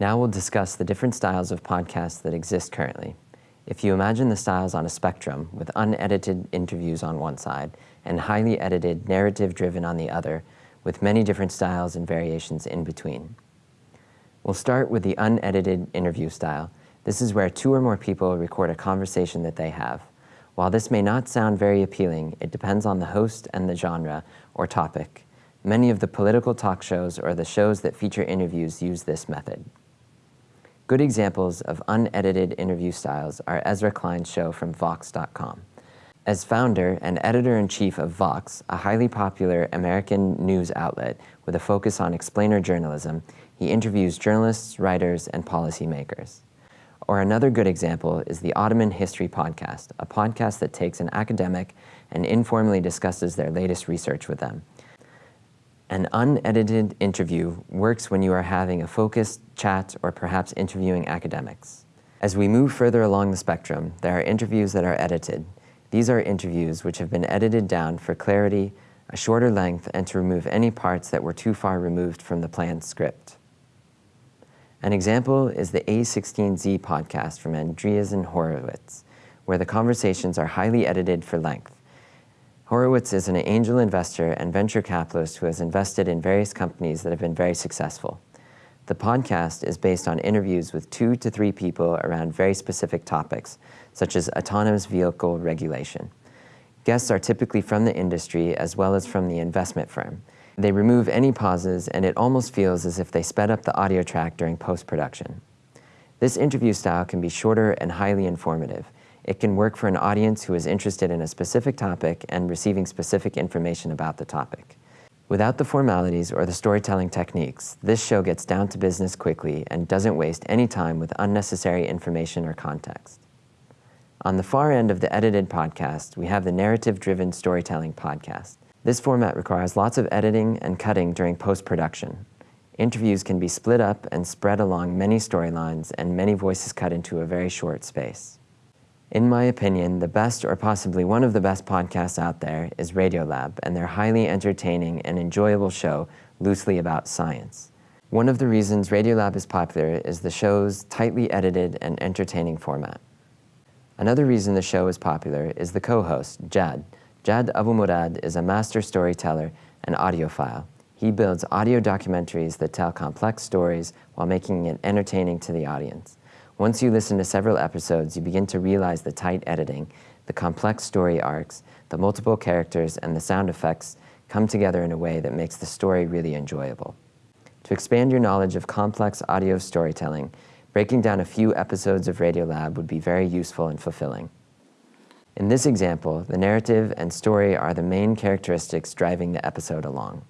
Now we'll discuss the different styles of podcasts that exist currently. If you imagine the styles on a spectrum with unedited interviews on one side and highly edited narrative driven on the other, with many different styles and variations in between. We'll start with the unedited interview style. This is where two or more people record a conversation that they have. While this may not sound very appealing, it depends on the host and the genre or topic. Many of the political talk shows or the shows that feature interviews use this method. Good examples of unedited interview styles are Ezra Klein's show from Vox.com. As founder and editor-in-chief of Vox, a highly popular American news outlet with a focus on explainer journalism, he interviews journalists, writers, and policymakers. Or another good example is the Ottoman History Podcast, a podcast that takes an academic and informally discusses their latest research with them. An unedited interview works when you are having a focused chat or perhaps interviewing academics. As we move further along the spectrum, there are interviews that are edited. These are interviews which have been edited down for clarity, a shorter length, and to remove any parts that were too far removed from the planned script. An example is the A16Z podcast from Andreessen Horowitz, where the conversations are highly edited for length. Horowitz is an angel investor and venture capitalist who has invested in various companies that have been very successful. The podcast is based on interviews with two to three people around very specific topics, such as autonomous vehicle regulation. Guests are typically from the industry as well as from the investment firm. They remove any pauses and it almost feels as if they sped up the audio track during post-production. This interview style can be shorter and highly informative. It can work for an audience who is interested in a specific topic and receiving specific information about the topic. Without the formalities or the storytelling techniques, this show gets down to business quickly and doesn't waste any time with unnecessary information or context. On the far end of the edited podcast, we have the narrative-driven storytelling podcast. This format requires lots of editing and cutting during post-production. Interviews can be split up and spread along many storylines and many voices cut into a very short space. In my opinion, the best or possibly one of the best podcasts out there is Radiolab and their highly entertaining and enjoyable show loosely about science. One of the reasons Radiolab is popular is the show's tightly edited and entertaining format. Another reason the show is popular is the co-host, Jad. Jad Abumrad is a master storyteller and audiophile. He builds audio documentaries that tell complex stories while making it entertaining to the audience. Once you listen to several episodes, you begin to realize the tight editing, the complex story arcs, the multiple characters, and the sound effects come together in a way that makes the story really enjoyable. To expand your knowledge of complex audio storytelling, breaking down a few episodes of Radiolab would be very useful and fulfilling. In this example, the narrative and story are the main characteristics driving the episode along.